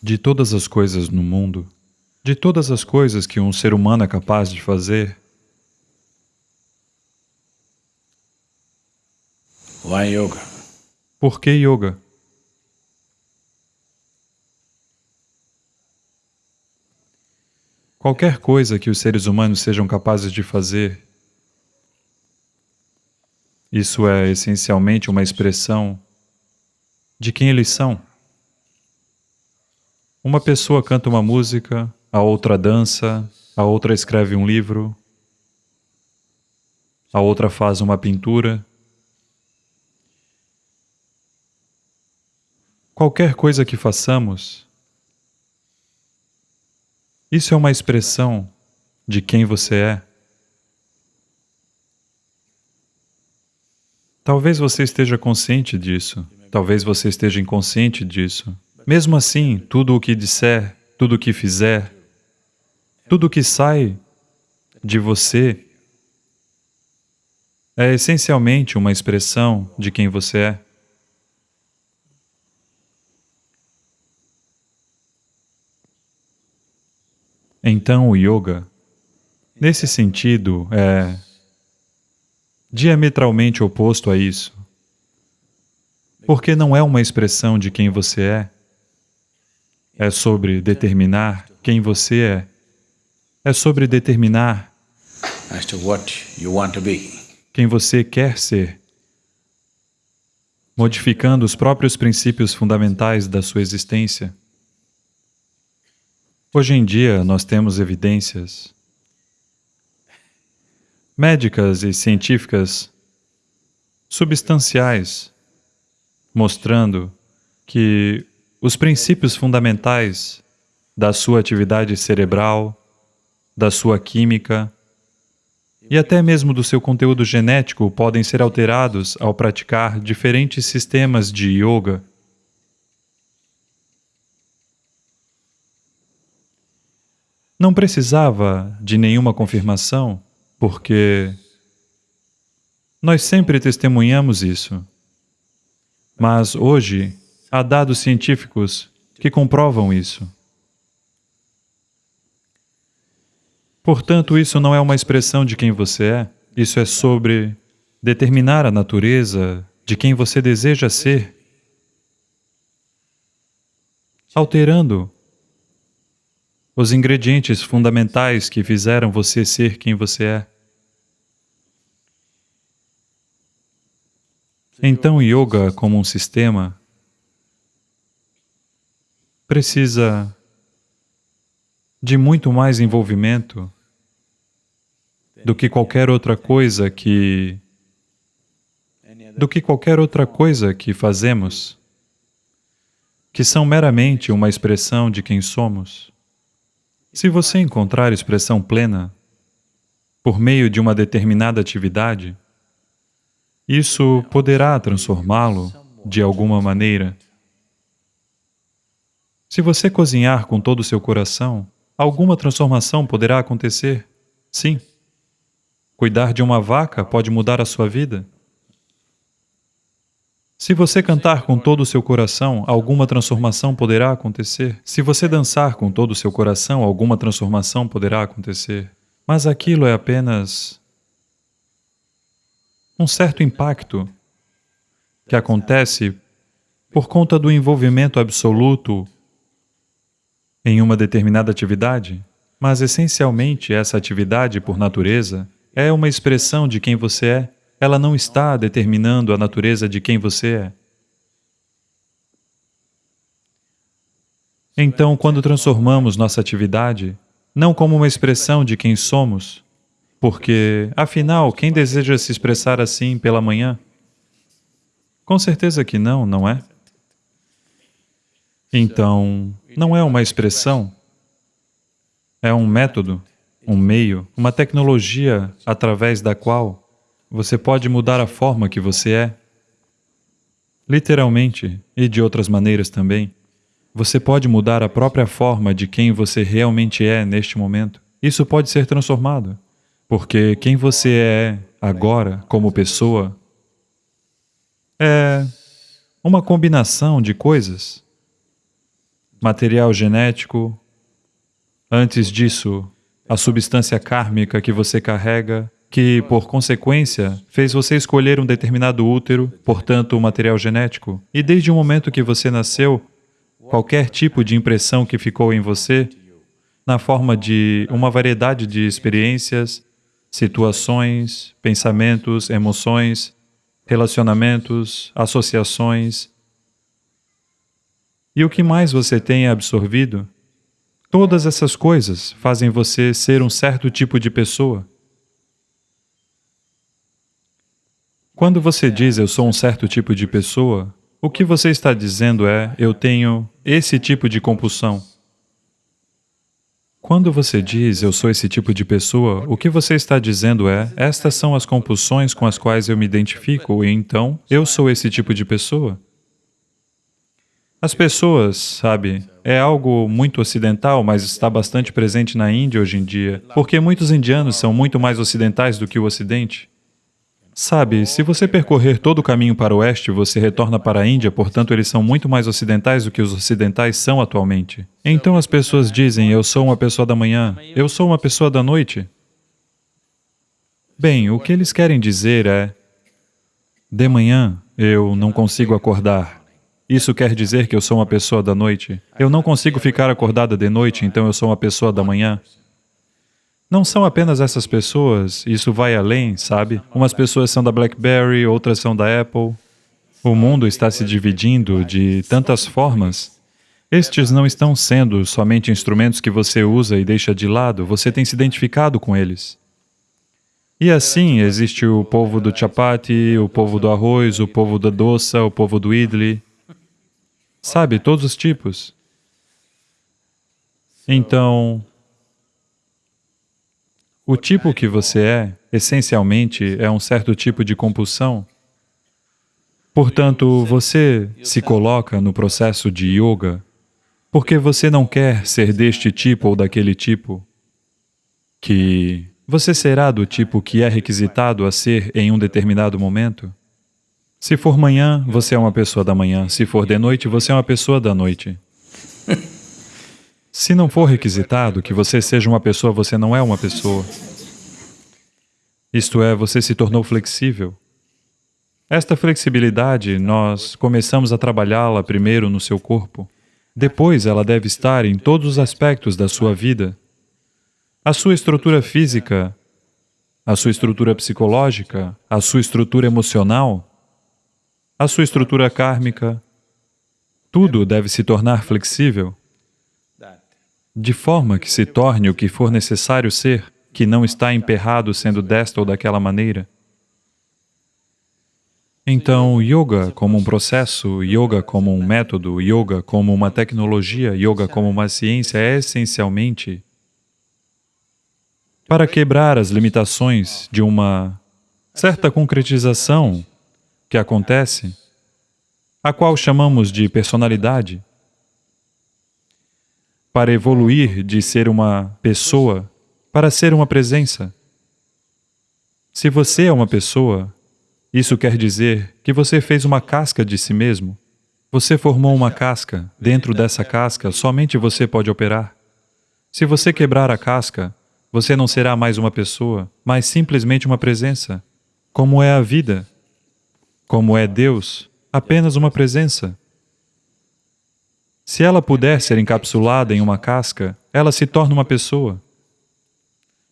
De todas as coisas no mundo, de todas as coisas que um ser humano é capaz de fazer, why yoga? por que yoga? Qualquer coisa que os seres humanos sejam capazes de fazer, isso é essencialmente uma expressão de quem eles são. Uma pessoa canta uma música, a outra dança, a outra escreve um livro, a outra faz uma pintura. Qualquer coisa que façamos, isso é uma expressão de quem você é. Talvez você esteja consciente disso, talvez você esteja inconsciente disso. Mesmo assim, tudo o que disser, tudo o que fizer, tudo o que sai de você é essencialmente uma expressão de quem você é. Então, o yoga, nesse sentido, é diametralmente oposto a isso. Porque não é uma expressão de quem você é, é sobre determinar quem você é, é sobre determinar quem você quer ser, modificando os próprios princípios fundamentais da sua existência. Hoje em dia, nós temos evidências médicas e científicas substanciais mostrando que os princípios fundamentais da sua atividade cerebral, da sua química e até mesmo do seu conteúdo genético podem ser alterados ao praticar diferentes sistemas de yoga. Não precisava de nenhuma confirmação, porque nós sempre testemunhamos isso. Mas hoje há dados científicos que comprovam isso. Portanto, isso não é uma expressão de quem você é, isso é sobre determinar a natureza de quem você deseja ser, alterando os ingredientes fundamentais que fizeram você ser quem você é. Então, yoga, como um sistema, precisa de muito mais envolvimento do que qualquer outra coisa que do que qualquer outra coisa que fazemos, que são meramente uma expressão de quem somos. Se você encontrar expressão plena por meio de uma determinada atividade, isso poderá transformá-lo de alguma maneira. Se você cozinhar com todo o seu coração, alguma transformação poderá acontecer. Sim. Cuidar de uma vaca pode mudar a sua vida. Se você cantar com todo o seu coração, alguma transformação poderá acontecer. Se você dançar com todo o seu coração, alguma transformação poderá acontecer. Mas aquilo é apenas um certo impacto que acontece por conta do envolvimento absoluto em uma determinada atividade, mas essencialmente essa atividade, por natureza, é uma expressão de quem você é. Ela não está determinando a natureza de quem você é. Então, quando transformamos nossa atividade, não como uma expressão de quem somos, porque, afinal, quem deseja se expressar assim pela manhã? Com certeza que não, não é? Então, não é uma expressão, é um método, um meio, uma tecnologia através da qual você pode mudar a forma que você é. Literalmente, e de outras maneiras também, você pode mudar a própria forma de quem você realmente é neste momento. Isso pode ser transformado, porque quem você é agora, como pessoa, é uma combinação de coisas. Material genético, antes disso, a substância kármica que você carrega, que, por consequência, fez você escolher um determinado útero, portanto, o material genético. E desde o momento que você nasceu, qualquer tipo de impressão que ficou em você, na forma de uma variedade de experiências, situações, pensamentos, emoções, relacionamentos, associações. E o que mais você tem absorvido? Todas essas coisas fazem você ser um certo tipo de pessoa. Quando você diz eu sou um certo tipo de pessoa, o que você está dizendo é eu tenho esse tipo de compulsão. Quando você diz, eu sou esse tipo de pessoa, o que você está dizendo é, estas são as compulsões com as quais eu me identifico, e então, eu sou esse tipo de pessoa. As pessoas, sabe, é algo muito ocidental, mas está bastante presente na Índia hoje em dia, porque muitos indianos são muito mais ocidentais do que o Ocidente. Sabe, se você percorrer todo o caminho para o oeste, você retorna para a Índia, portanto eles são muito mais ocidentais do que os ocidentais são atualmente. Então as pessoas dizem, eu sou uma pessoa da manhã, eu sou uma pessoa da noite. Bem, o que eles querem dizer é, de manhã eu não consigo acordar. Isso quer dizer que eu sou uma pessoa da noite. Eu não consigo ficar acordada de noite, então eu sou uma pessoa da manhã. Não são apenas essas pessoas, isso vai além, sabe? Umas pessoas são da BlackBerry, outras são da Apple. O mundo está se dividindo de tantas formas. Estes não estão sendo somente instrumentos que você usa e deixa de lado, você tem se identificado com eles. E assim, existe o povo do chapati, o povo do arroz, o povo da doça, o povo do idli. Sabe, todos os tipos. Então, o tipo que você é, essencialmente, é um certo tipo de compulsão. Portanto, você se coloca no processo de yoga porque você não quer ser deste tipo ou daquele tipo, que você será do tipo que é requisitado a ser em um determinado momento. Se for manhã, você é uma pessoa da manhã. Se for de noite, você é uma pessoa da noite. Se não for requisitado que você seja uma pessoa, você não é uma pessoa. Isto é, você se tornou flexível. Esta flexibilidade, nós começamos a trabalhá-la primeiro no seu corpo. Depois, ela deve estar em todos os aspectos da sua vida. A sua estrutura física, a sua estrutura psicológica, a sua estrutura emocional, a sua estrutura kármica, tudo deve se tornar flexível de forma que se torne o que for necessário ser, que não está emperrado sendo desta ou daquela maneira. Então, yoga como um processo, yoga como um método, yoga como uma tecnologia, yoga como uma ciência é essencialmente para quebrar as limitações de uma certa concretização que acontece, a qual chamamos de personalidade para evoluir de ser uma pessoa para ser uma presença. Se você é uma pessoa, isso quer dizer que você fez uma casca de si mesmo. Você formou uma casca. Dentro dessa casca, somente você pode operar. Se você quebrar a casca, você não será mais uma pessoa, mas simplesmente uma presença. Como é a vida? Como é Deus? Apenas uma presença. Se ela puder ser encapsulada em uma casca, ela se torna uma pessoa.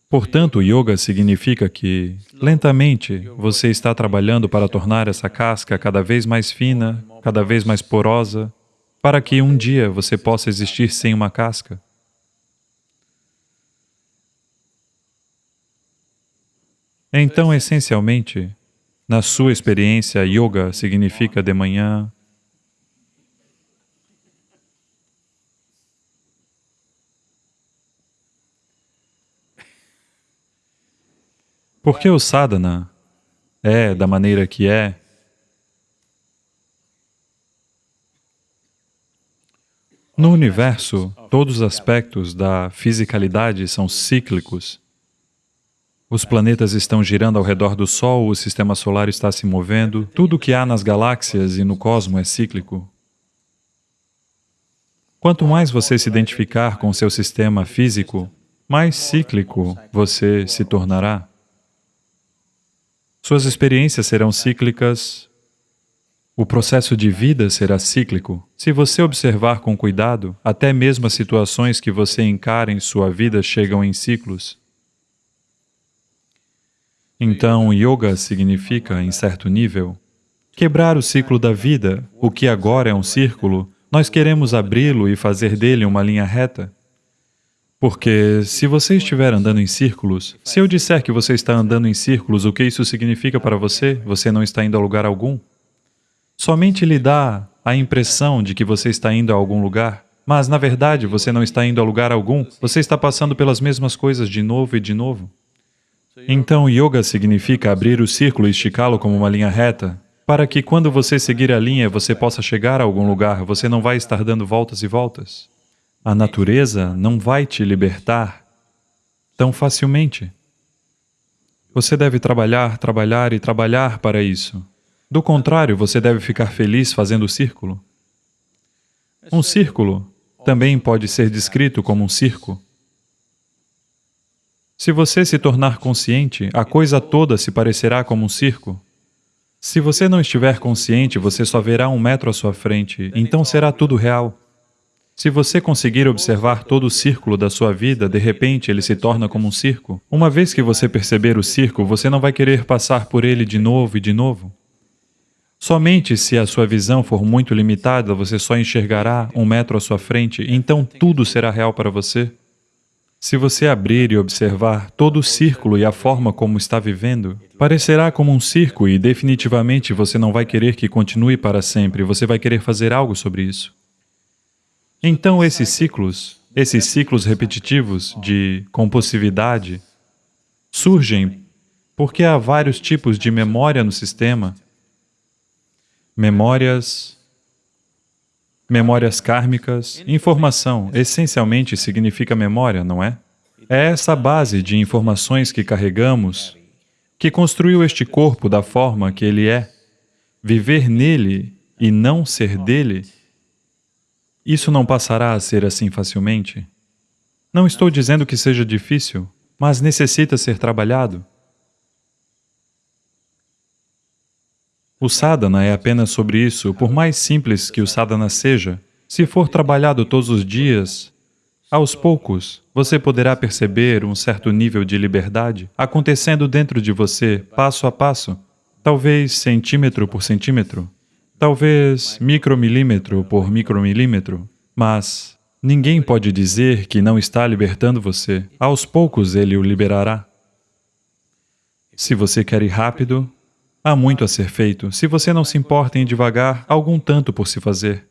Portanto, yoga significa que, lentamente, você está trabalhando para tornar essa casca cada vez mais fina, cada vez mais porosa, para que um dia você possa existir sem uma casca. Então, essencialmente, na sua experiência, yoga significa de manhã, Por que o sadhana é da maneira que é? No universo, todos os aspectos da fisicalidade são cíclicos. Os planetas estão girando ao redor do Sol, o sistema solar está se movendo, tudo o que há nas galáxias e no cosmo é cíclico. Quanto mais você se identificar com seu sistema físico, mais cíclico você se tornará. Suas experiências serão cíclicas, o processo de vida será cíclico. Se você observar com cuidado, até mesmo as situações que você encara em sua vida chegam em ciclos. Então, yoga significa, em certo nível, quebrar o ciclo da vida. O que agora é um círculo, nós queremos abri-lo e fazer dele uma linha reta. Porque se você estiver andando em círculos, se eu disser que você está andando em círculos, o que isso significa para você? Você não está indo a lugar algum. Somente lhe dá a impressão de que você está indo a algum lugar, mas na verdade você não está indo a lugar algum, você está passando pelas mesmas coisas de novo e de novo. Então, yoga significa abrir o círculo e esticá-lo como uma linha reta, para que quando você seguir a linha, você possa chegar a algum lugar, você não vai estar dando voltas e voltas. A natureza não vai te libertar tão facilmente. Você deve trabalhar, trabalhar e trabalhar para isso. Do contrário, você deve ficar feliz fazendo o círculo. Um círculo também pode ser descrito como um circo. Se você se tornar consciente, a coisa toda se parecerá como um circo. Se você não estiver consciente, você só verá um metro à sua frente, então será tudo real. Se você conseguir observar todo o círculo da sua vida, de repente ele se torna como um circo. Uma vez que você perceber o circo, você não vai querer passar por ele de novo e de novo. Somente se a sua visão for muito limitada, você só enxergará um metro à sua frente, então tudo será real para você. Se você abrir e observar todo o círculo e a forma como está vivendo, parecerá como um circo e definitivamente você não vai querer que continue para sempre, você vai querer fazer algo sobre isso. Então esses ciclos, esses ciclos repetitivos de compulsividade, surgem porque há vários tipos de memória no sistema memórias, memórias kármicas, informação, essencialmente significa memória, não é? É essa base de informações que carregamos que construiu este corpo da forma que ele é. Viver nele e não ser dele, isso não passará a ser assim facilmente. Não estou dizendo que seja difícil, mas necessita ser trabalhado. O sadhana é apenas sobre isso, por mais simples que o sadhana seja, se for trabalhado todos os dias, aos poucos, você poderá perceber um certo nível de liberdade acontecendo dentro de você, passo a passo, talvez centímetro por centímetro, talvez micromilímetro por micromilímetro, mas ninguém pode dizer que não está libertando você. Aos poucos ele o liberará. Se você quer ir rápido, Há muito a ser feito. Se você não se importa em devagar, há algum tanto por se fazer.